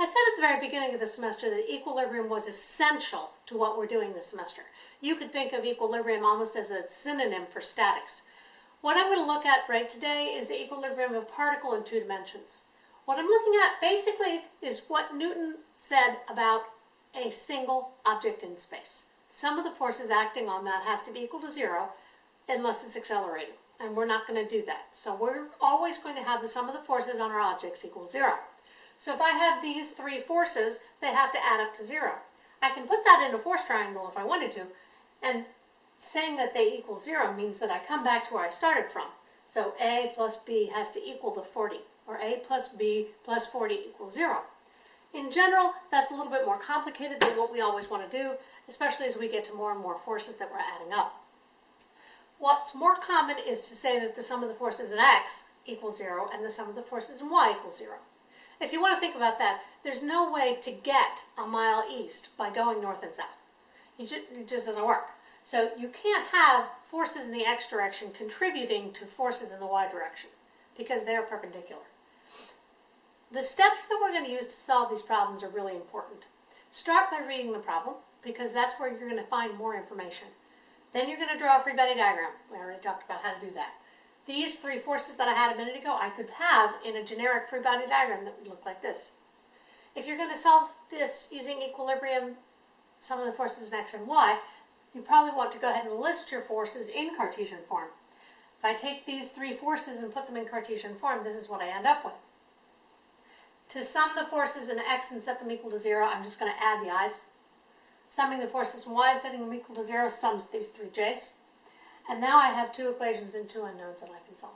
I said at the very beginning of the semester that equilibrium was essential to what we're doing this semester. You could think of equilibrium almost as a synonym for statics. What I'm going to look at right today is the equilibrium of particle in two dimensions. What I'm looking at basically is what Newton said about a single object in space. Sum of the forces acting on that has to be equal to zero unless it's accelerating, and we're not going to do that. So we're always going to have the sum of the forces on our objects equal zero. So if I have these three forces, they have to add up to zero. I can put that in a force triangle if I wanted to, and saying that they equal zero means that I come back to where I started from. So A plus B has to equal the 40, or A plus B plus 40 equals zero. In general, that's a little bit more complicated than what we always want to do, especially as we get to more and more forces that we're adding up. What's more common is to say that the sum of the forces in x equals zero and the sum of the forces in y equals zero. If you want to think about that, there's no way to get a mile east by going north and south. Just, it just doesn't work. So you can't have forces in the x direction contributing to forces in the y direction because they're perpendicular. The steps that we're going to use to solve these problems are really important. Start by reading the problem because that's where you're going to find more information. Then you're going to draw a free body diagram. We already talked about how to do that. These three forces that I had a minute ago, I could have in a generic free body diagram that would look like this. If you're going to solve this using equilibrium, sum of the forces in x and y, you probably want to go ahead and list your forces in Cartesian form. If I take these three forces and put them in Cartesian form, this is what I end up with. To sum the forces in x and set them equal to zero, I'm just going to add the i's. Summing the forces in y and setting them equal to zero sums these three j's. And now I have two equations and two unknowns that I can solve.